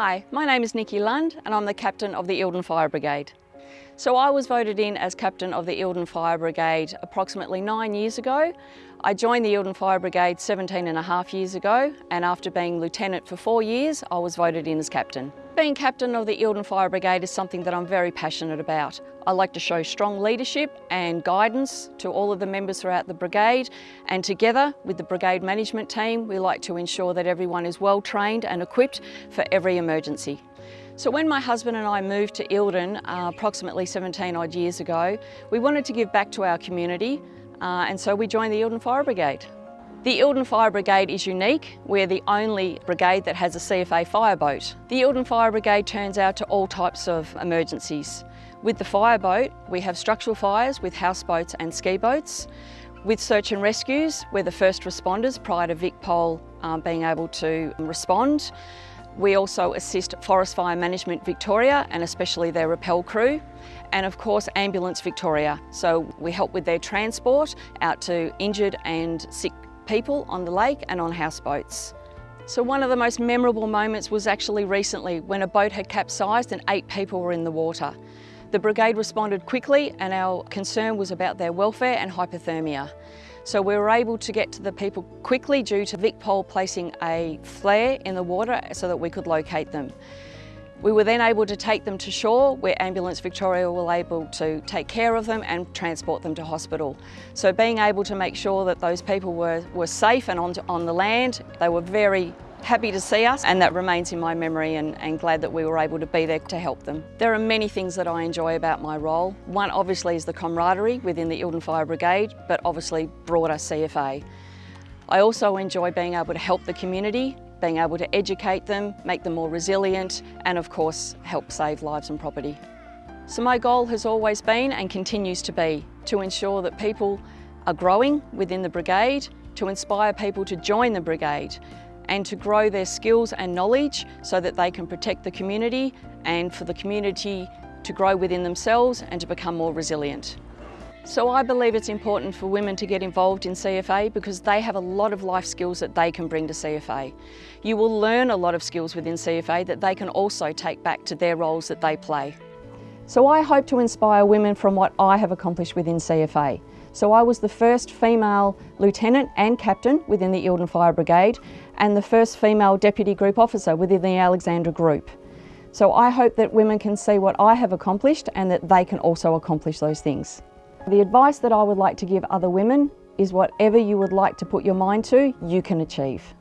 Hi, my name is Nikki Lund and I'm the captain of the Eildon Fire Brigade. So I was voted in as captain of the Eildon Fire Brigade approximately nine years ago. I joined the Eildon Fire Brigade 17 and a half years ago and after being lieutenant for four years I was voted in as captain. Being captain of the Eildon Fire Brigade is something that I'm very passionate about. I like to show strong leadership and guidance to all of the members throughout the brigade and together with the brigade management team we like to ensure that everyone is well trained and equipped for every emergency. So when my husband and I moved to Eildon uh, approximately 17 odd years ago, we wanted to give back to our community uh, and so we joined the Eildon Fire Brigade. The Eildon Fire Brigade is unique. We're the only brigade that has a CFA fireboat. The Eildon Fire Brigade turns out to all types of emergencies. With the fireboat, we have structural fires with houseboats and ski boats. With search and rescues, we're the first responders prior to VicPol um, being able to respond. We also assist Forest Fire Management Victoria and especially their rappel crew and of course Ambulance Victoria. So we help with their transport out to injured and sick people on the lake and on houseboats. So one of the most memorable moments was actually recently when a boat had capsized and eight people were in the water. The brigade responded quickly and our concern was about their welfare and hypothermia. So we were able to get to the people quickly due to VicPol placing a flare in the water so that we could locate them. We were then able to take them to shore where Ambulance Victoria were able to take care of them and transport them to hospital. So being able to make sure that those people were, were safe and on, on the land, they were very happy to see us and that remains in my memory and, and, glad that we were able to be there to help them. There are many things that I enjoy about my role. One obviously is the camaraderie within the Eildon Fire Brigade but obviously broader CFA. I also enjoy being able to help the community, being able to educate them, make them more resilient and of course help save lives and property. So my goal has always been and continues to be to ensure that people are growing within the brigade, to inspire people to join the brigade and to grow their skills and knowledge so that they can protect the community and for the community to grow within themselves and to become more resilient. So I believe it's important for women to get involved in CFA because they have a lot of life skills that they can bring to CFA. You will learn a lot of skills within CFA that they can also take back to their roles that they play. So I hope to inspire women from what I have accomplished within CFA. So I was the first female lieutenant and captain within the Eildon Fire Brigade and the first female deputy group officer within the Alexandra Group. So I hope that women can see what I have accomplished and that they can also accomplish those things. The advice that I would like to give other women is whatever you would like to put your mind to, you can achieve.